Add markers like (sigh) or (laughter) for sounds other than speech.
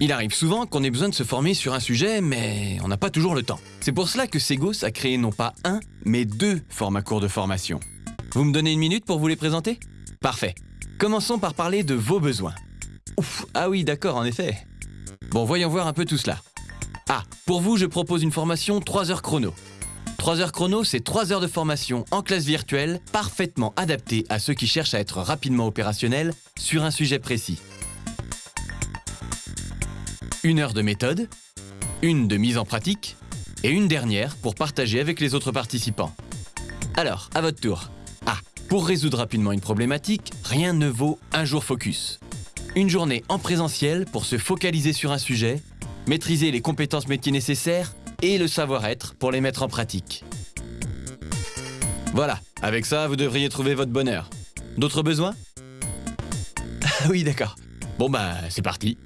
Il arrive souvent qu'on ait besoin de se former sur un sujet, mais on n'a pas toujours le temps. C'est pour cela que Segos a créé non pas un, mais deux formats courts de formation. Vous me donnez une minute pour vous les présenter? Parfait. Commençons par parler de vos besoins. Ouf, ah oui, d'accord, en effet. Bon, voyons voir un peu tout cela. Ah, pour vous, je propose une formation 3 heures chrono. 3 heures chrono, c'est 3 heures de formation en classe virtuelle, parfaitement adaptée à ceux qui cherchent à être rapidement opérationnels sur un sujet précis. Une heure de méthode, une de mise en pratique, et une dernière pour partager avec les autres participants. Alors, à votre tour. Ah, pour résoudre rapidement une problématique, rien ne vaut un jour focus. Une journée en présentiel pour se focaliser sur un sujet, maîtriser les compétences métiers nécessaires et le savoir-être pour les mettre en pratique. Voilà, avec ça, vous devriez trouver votre bonheur. D'autres besoins? Ah (laughs) oui, d'accord. Bon bah, c'est parti.